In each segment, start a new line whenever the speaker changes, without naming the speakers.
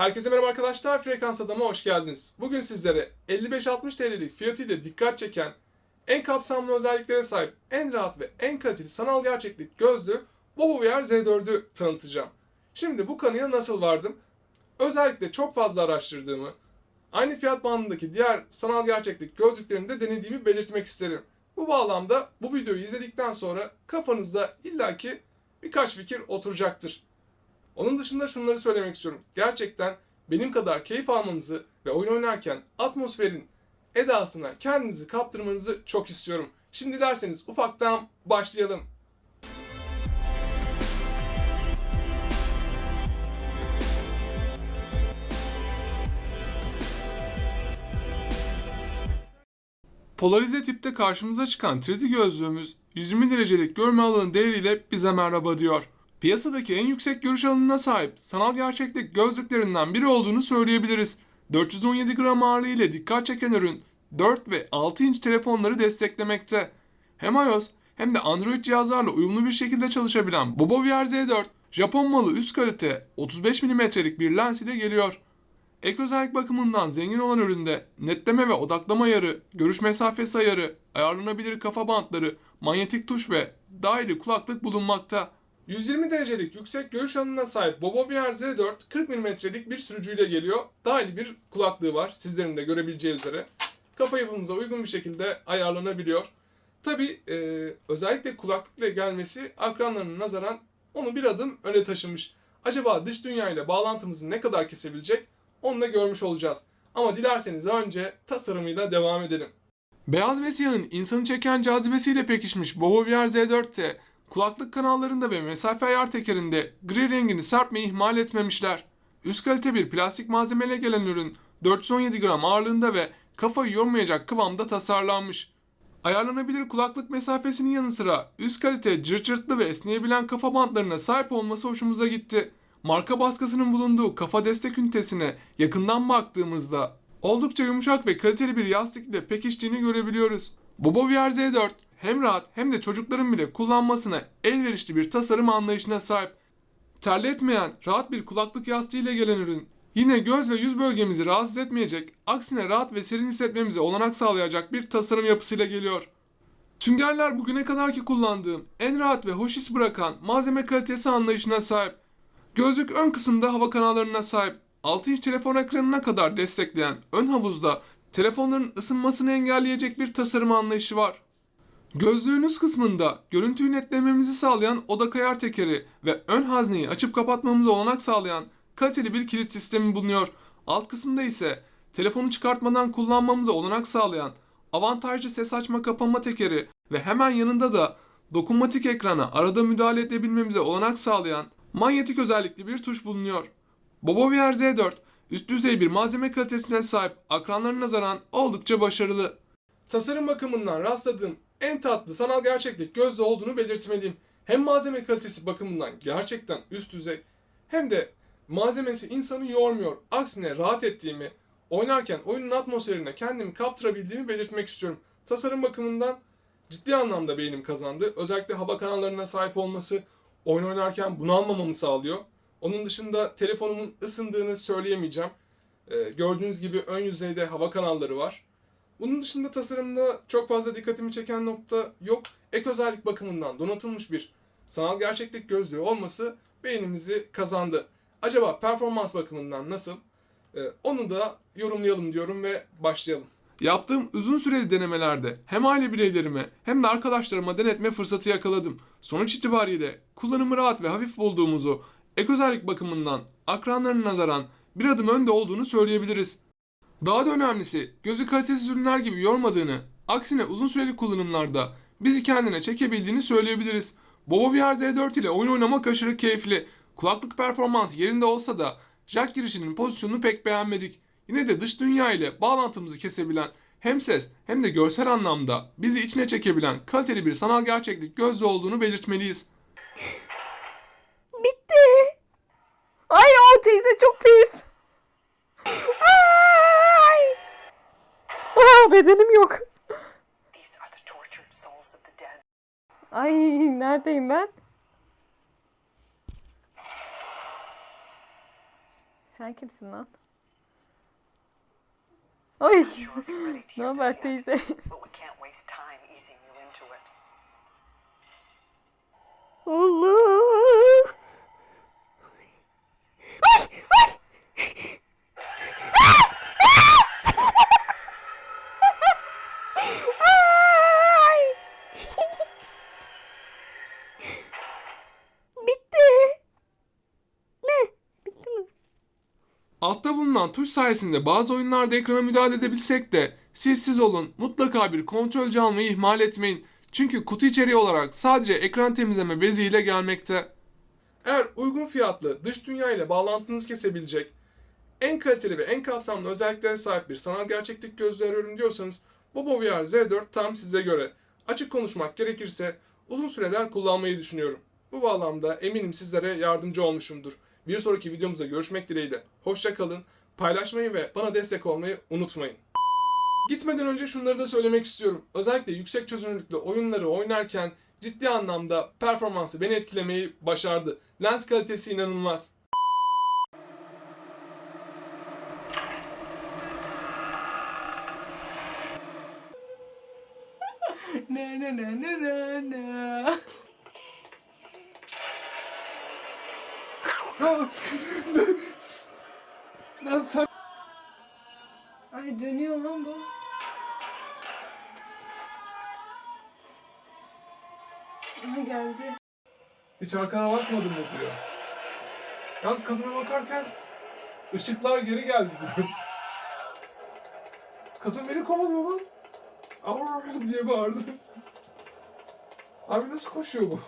Herkese merhaba arkadaşlar, Frekans Adam'a hoş geldiniz. Bugün sizlere 55-60 TL'lik fiyatıyla dikkat çeken, en kapsamlı özelliklere sahip, en rahat ve en kaliteli sanal gerçeklik gözlüğü Bobo VR Z4'ü tanıtacağım. Şimdi bu kanıya nasıl vardım? Özellikle çok fazla araştırdığımı, aynı fiyat bandındaki diğer sanal gerçeklik gözlüklerini de denediğimi belirtmek isterim. Bu bağlamda bu videoyu izledikten sonra kafanızda illaki birkaç fikir oturacaktır. Onun dışında şunları söylemek istiyorum. Gerçekten benim kadar keyif almanızı ve oyun oynarken atmosferin edasına kendinizi kaptırmanızı çok istiyorum. Şimdi dilerseniz ufaktan başlayalım. Polarize tipte karşımıza çıkan 3D gözlüğümüz 120 derecelik görme alanı değeriyle bize merhaba diyor. Piyasadaki en yüksek görüş alanına sahip sanal gerçeklik gözlüklerinden biri olduğunu söyleyebiliriz. 417 gram ağırlığı ile dikkat çeken ürün 4 ve 6 inç telefonları desteklemekte. Hem iOS hem de Android cihazlarla uyumlu bir şekilde çalışabilen Bobo VR Z4 Japon malı üst kalite 35 mm'lik bir lens ile geliyor. Ek özellik bakımından zengin olan üründe netleme ve odaklama ayarı, görüş mesafesi ayarı, ayarlanabilir kafa bantları, manyetik tuş ve dahili kulaklık bulunmakta. 120 derecelik yüksek görüş alanına sahip Bobo VR Z4 40 mm'lik bir sürücüyle geliyor. Dahili bir kulaklığı var sizlerin de görebileceği üzere. Kafa yapımıza uygun bir şekilde ayarlanabiliyor. Tabi özellikle kulaklıkla gelmesi akranlarına nazaran onu bir adım öne taşımış. Acaba dış dünya ile bağlantımızı ne kadar kesebilecek onu da görmüş olacağız. Ama dilerseniz önce tasarımıyla devam edelim. Beyaz ve siyahın insanı çeken cazibesiyle pekişmiş Bobo VR Z4'te kulaklık kanallarında ve mesafe ayar tekerinde gri rengini serpmeyi ihmal etmemişler. Üst kalite bir plastik malzemeyle gelen ürün 417 gram ağırlığında ve kafayı yormayacak kıvamda tasarlanmış. Ayarlanabilir kulaklık mesafesinin yanı sıra üst kalite cırt cırtlı ve esneyebilen kafa bantlarına sahip olması hoşumuza gitti. Marka baskısının bulunduğu kafa destek ünitesine yakından baktığımızda oldukça yumuşak ve kaliteli bir yastıkla pekiştiğini görebiliyoruz. Bobo VR Z4 hem rahat hem de çocukların bile kullanmasına elverişli bir tasarım anlayışına sahip. Terletmeyen, rahat bir kulaklık yastığı ile gelen ürün yine göz ve yüz bölgemizi rahatsız etmeyecek, aksine rahat ve serin hissetmemize olanak sağlayacak bir tasarım yapısıyla geliyor. Süngerler bugüne kadarki kullandığım en rahat ve hoş his bırakan malzeme kalitesi anlayışına sahip. Gözlük ön kısımda hava kanallarına sahip 6 inç telefon ekranına kadar destekleyen ön havuzda telefonların ısınmasını engelleyecek bir tasarım anlayışı var. Gözlüğünüz kısmında görüntüyü netlememizi sağlayan oda kayar tekeri ve ön hazneyi açıp kapatmamıza olanak sağlayan kaliteli bir kilit sistemi bulunuyor. Alt kısımda ise telefonu çıkartmadan kullanmamıza olanak sağlayan avantajlı ses açma kapama tekeri ve hemen yanında da dokunmatik ekrana arada müdahale edebilmemize olanak sağlayan manyetik özellikli bir tuş bulunuyor. Bobo VR Z4 üst düzey bir malzeme kalitesine sahip akranlarına nazaran oldukça başarılı. Tasarım bakımından rastladığım en tatlı sanal gerçeklik gözlü olduğunu belirtmeliyim. Hem malzeme kalitesi bakımından gerçekten üst düzey hem de malzemesi insanı yormuyor. Aksine rahat ettiğimi, oynarken oyunun atmosferine kendimi kaptırabildiğimi belirtmek istiyorum. Tasarım bakımından ciddi anlamda beğenim kazandı. Özellikle hava kanallarına sahip olması oyun oynarken bunalmamamı sağlıyor. Onun dışında telefonumun ısındığını söyleyemeyeceğim. Ee, gördüğünüz gibi ön yüzeyde hava kanalları var. Bunun dışında tasarımda çok fazla dikkatimi çeken nokta yok. Ek özellik bakımından donatılmış bir sanal gerçeklik gözlüğü olması beğenimizi kazandı. Acaba performans bakımından nasıl? Ee, onu da yorumlayalım diyorum ve başlayalım. Yaptığım uzun süreli denemelerde hem aile bireylerime hem de arkadaşlarıma denetme fırsatı yakaladım. Sonuç itibariyle kullanımı rahat ve hafif bulduğumuzu ek özellik bakımından akranlarına nazaran bir adım önde olduğunu söyleyebiliriz. Daha da önemlisi gözü kalitesiz ürünler gibi yormadığını, aksine uzun süreli kullanımlarda bizi kendine çekebildiğini söyleyebiliriz. Bobo VR Z4 ile oyun oynamak aşırı keyifli. Kulaklık performans yerinde olsa da jack girişinin pozisyonunu pek beğenmedik. Yine de dış dünya ile bağlantımızı kesebilen hem ses hem de görsel anlamda bizi içine çekebilen kaliteli bir sanal gerçeklik gözlü olduğunu belirtmeliyiz.
Bitti. Ay o teyze çok pis. Ay. Aa, bedenim yok. Ay neredeyim ben? Sen kimsin lan? Ay. Ne haber teyze?
but
tuş sayesinde bazı oyunlarda ekrana müdahale edebilsek de siz siz olun mutlaka bir kontrolcü almayı ihmal etmeyin. Çünkü kutu içeriği olarak sadece ekran temizleme beziyle gelmekte. Eğer uygun fiyatlı dış dünya ile bağlantınızı kesebilecek en kaliteli ve en kapsamlı özelliklere sahip bir sanal gerçeklik gözlüğü arıyorum diyorsanız Bobo VR Z4 tam size göre. Açık konuşmak gerekirse uzun süreler kullanmayı düşünüyorum. Bu bağlamda eminim sizlere yardımcı olmuşumdur. Bir sonraki videomuzda görüşmek dileğiyle. Hoşça kalın, paylaşmayı ve bana destek olmayı unutmayın. Gitmeden önce şunları da söylemek istiyorum. Özellikle yüksek çözünürlüklü oyunları oynarken ciddi anlamda performansı beni etkilemeyi başardı. Lens kalitesi inanılmaz.
Na na na na na na.
Lan sen
Ay dönüyor lan bu. Aha geldi.
hiç arkana bakmadın mı diyor. Yalnız kadına bakarken ışıklar geri geldi gibi. Kadın beni kovalıyor lan. Avr diye bağırdı. Abi nasıl koşuyor bu?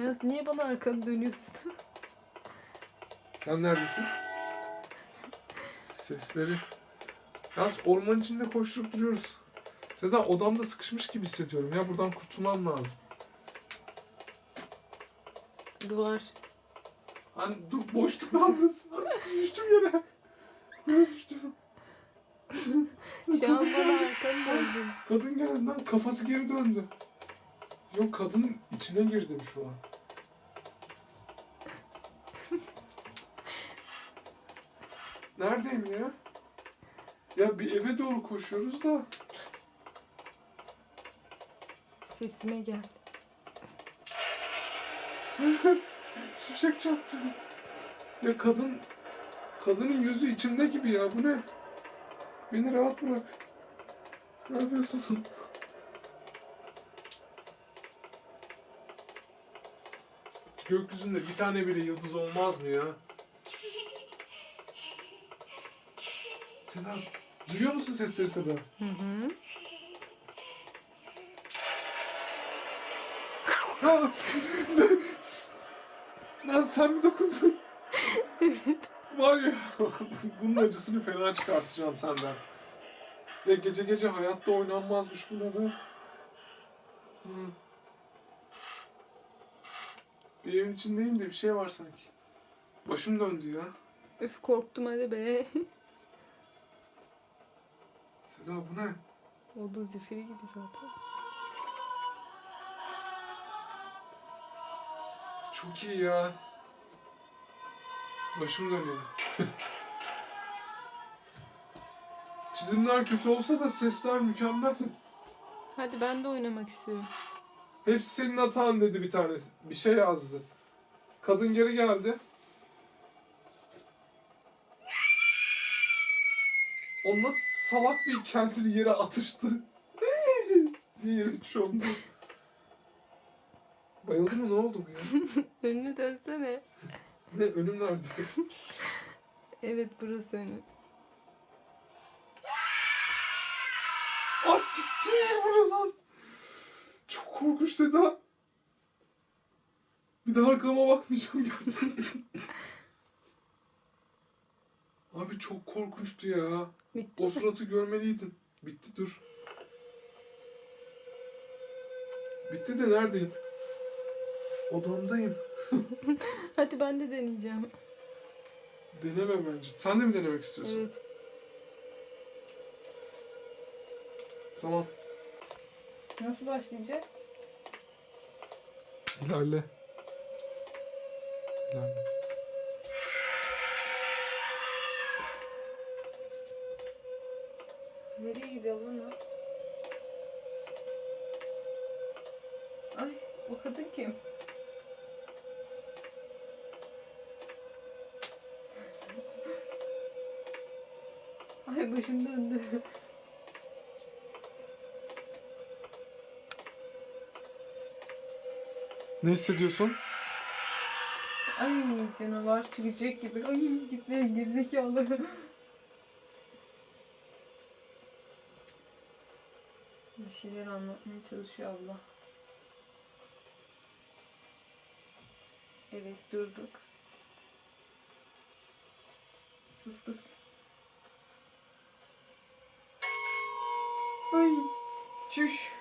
Yalnız niye bana arkanı dönüyorsun?
Sen neredesin? Sesleri. Yalnız orman içinde koşturup duruyoruz. Seda odamda sıkışmış gibi hissediyorum. Ya buradan kurtulmam lazım.
Duvar.
Hani dur boşluk yapıyorsun? Azıcık düştüm yere. Yere düştüm.
Şu an bana arkanı döndün.
Kadın geldi lan kafası geri döndü. Yok kadın içine girdim şu an. Neredeyim ya? Ya bir eve doğru koşuyoruz da.
Sesime gel.
Şimşek çaktı. Ya kadın... Kadının yüzü içimde gibi ya bu ne? Beni rahat bırak. Ne yapıyorsun? Gökyüzünde bir tane bile yıldız olmaz mı ya? Seda, duyuyor musun sesleri Seda?
Hı hı.
Ha! Lan sen mi dokundun? Var ya, bunun acısını fena çıkartacağım senden. Ya gece gece hayatta oynanmazmış buna. Hı. Bir evin içindeyim de bir şey var sanki. Başım döndü ya.
Öf korktum hadi be.
Seda bu ne?
o da zifiri gibi zaten.
Çok iyi ya. Başım dönüyor. Çizimler kötü olsa da sesler mükemmel.
Hadi ben de oynamak istiyorum.
Hepsi senin hatan dedi bir tanesi. Bir şey yazdı. Kadın geri geldi. O nasıl salak bir kendini yere atıştı. yere çömdü. Bayıldı mı ne oldu bu ya?
Önünü dönsene.
Ne önüm nerede?
Evet burası önü.
Ah siktir bu ne lan? Çok korkunç Seda. Bir daha arkama bakmayacağım gerçekten. Abi çok korkunçtu ya.
Bitti
O
mi?
suratı görmeliydin. Bitti dur. Bitti de neredeyim? Odamdayım.
Hadi ben de deneyeceğim.
Deneme bence. Sen de mi denemek istiyorsun?
Evet.
Tamam.
Nasıl başlayacak?
İlerle. İlerle.
Nereye gidiyor o? Ay o kadın kim? Ay başım döndü.
Ne hissediyorsun?
Ay canavar çıkacak gibi. Ay gitme gerizekalı. Şeyler anlatmaya çalışıyor abla. Evet durduk. Sus kız. Ay çüş.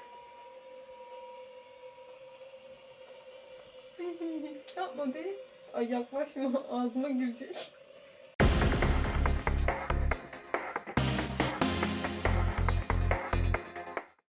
Yapma be. Ay yaklaşma ağzıma girecek.